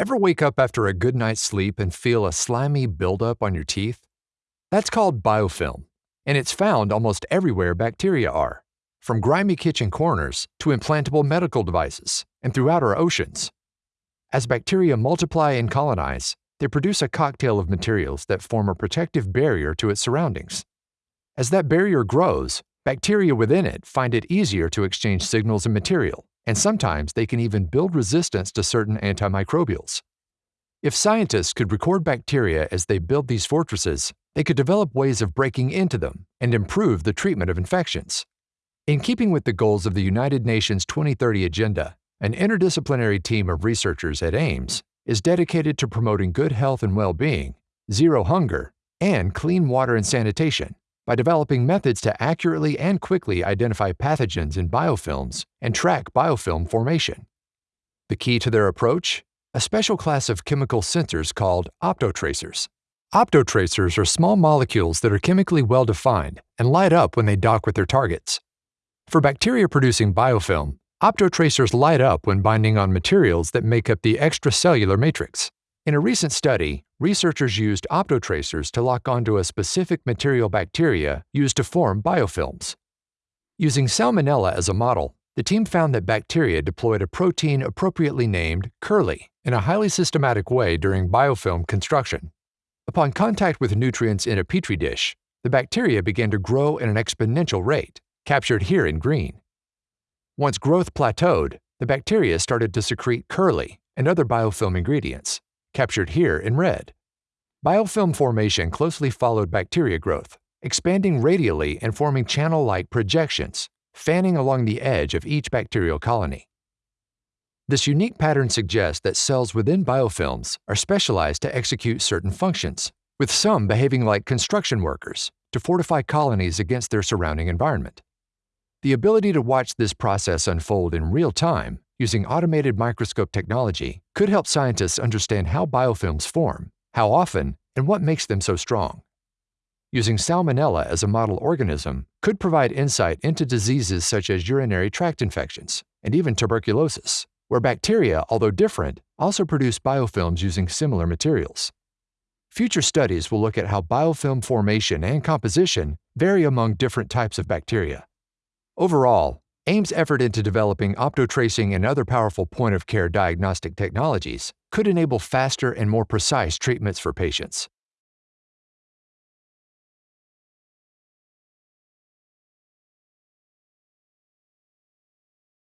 Ever wake up after a good night's sleep and feel a slimy buildup on your teeth? That's called biofilm, and it's found almost everywhere bacteria are, from grimy kitchen corners to implantable medical devices and throughout our oceans. As bacteria multiply and colonize, they produce a cocktail of materials that form a protective barrier to its surroundings. As that barrier grows, bacteria within it find it easier to exchange signals and material, and sometimes they can even build resistance to certain antimicrobials. If scientists could record bacteria as they build these fortresses, they could develop ways of breaking into them and improve the treatment of infections. In keeping with the goals of the United Nations 2030 Agenda, an interdisciplinary team of researchers at AIMES is dedicated to promoting good health and well being, zero hunger, and clean water and sanitation by developing methods to accurately and quickly identify pathogens in biofilms and track biofilm formation. The key to their approach? A special class of chemical sensors called optotracers. Optotracers are small molecules that are chemically well defined and light up when they dock with their targets. For bacteria producing biofilm, optotracers light up when binding on materials that make up the extracellular matrix. In a recent study, researchers used optotracers to lock onto a specific material bacteria used to form biofilms. Using Salmonella as a model, the team found that bacteria deployed a protein appropriately named curli in a highly systematic way during biofilm construction. Upon contact with nutrients in a petri dish, the bacteria began to grow at an exponential rate, captured here in green. Once growth plateaued, the bacteria started to secrete curli and other biofilm ingredients, captured here in red. Biofilm formation closely followed bacteria growth, expanding radially and forming channel-like projections, fanning along the edge of each bacterial colony. This unique pattern suggests that cells within biofilms are specialized to execute certain functions, with some behaving like construction workers to fortify colonies against their surrounding environment. The ability to watch this process unfold in real time using automated microscope technology could help scientists understand how biofilms form, how often, and what makes them so strong. Using Salmonella as a model organism could provide insight into diseases such as urinary tract infections and even tuberculosis, where bacteria, although different, also produce biofilms using similar materials. Future studies will look at how biofilm formation and composition vary among different types of bacteria. Overall, AIMES' effort into developing optotracing and other powerful point of care diagnostic technologies could enable faster and more precise treatments for patients.